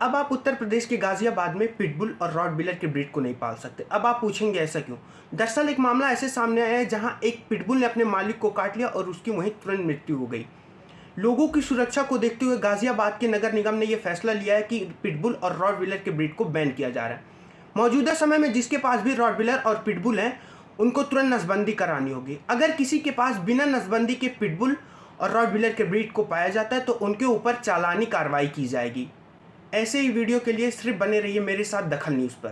अब आप उत्तर प्रदेश के गाजियाबाद में पिटबुल और रॉड बिलर के ब्रीड को नहीं पाल सकते। अब आप पूछेंगे ऐसा क्यों? दरअसल एक मामला ऐसे सामने आया है जहाँ एक पिटबुल ने अपने मालिक को काट लिया और उसकी वहीं तुरंत मृत्यु हो गई। लोगों की सुरक्षा को देखते हुए गाजियाबाद के नगर निगम ने यह फैसला लिया है कि पिटबुल और रॉड बिलर के ब्रीड को बैन किया जा रहा है। मौजूदा समय में जिसके पास भी रॉड बिलर और पिटबुल हैं, उनको तुरंत नसबंदी करानी होगी। अगर किसी के पास बिना नसबंदी के पिटबुल और रॉड बिलर के ब्रीड को पाया जाता है तो उनके ऊपर चालानी कार्रवाई की जाएगी। ऐसे ही वीडियो के लिए सिर्फ़ बने रहिए मेरे साथ दखल न्यूज़ पर।